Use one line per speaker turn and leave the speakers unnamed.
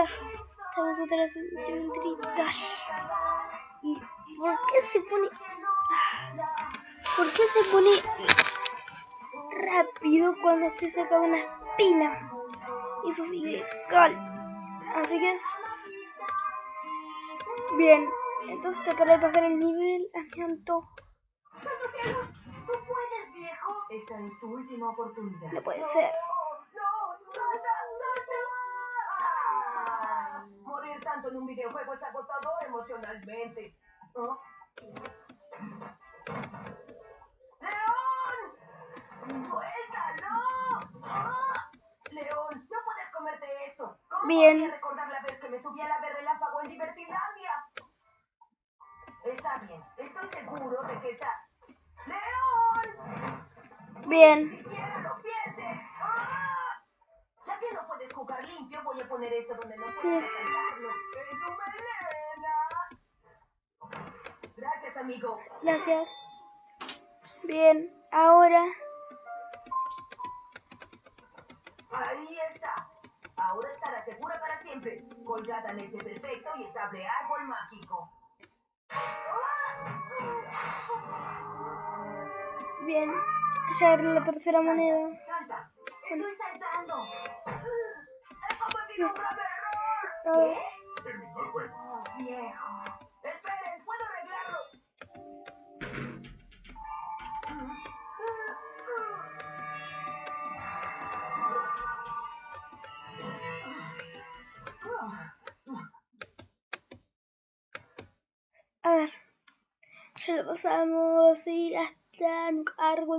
Hola, estamos otra vez en Dash. ¿Y por qué se pone... ¿Por qué se pone rápido cuando se saca una espina? Eso es ilegal. Así que... Bien, entonces trataré de pasar el nivel a mi antojo.
Esta es tu última oportunidad.
No puede ser.
Tanto en un videojuego es agotador emocionalmente. ¿Oh? ¡León! ¡Suéltalo! ¡Ah! León, no puedes comerte esto. ¿Cómo
Bien.
podría recordar la vez que me subí a la verde relámpago en Divertilandia? Está bien, estoy seguro de que está... ¡León!
Bien.
siquiera lo pienses. ¡Ah! Ya que no puedes jugar limpio, voy a poner esto donde no puedes. Gracias, amigo.
Gracias. Bien, ahora...
Ahí está. Ahora estará segura para siempre. Colgada en este perfecto y estable árbol mágico.
Bien. Ya agarré la tercera moneda.
Salta. Estoy saltando.
A ver.
Terminó el juego.
Oh, viejo. Esperen, puedo arreglarlo.
A ver. Ya lo pasamos y hasta un árbol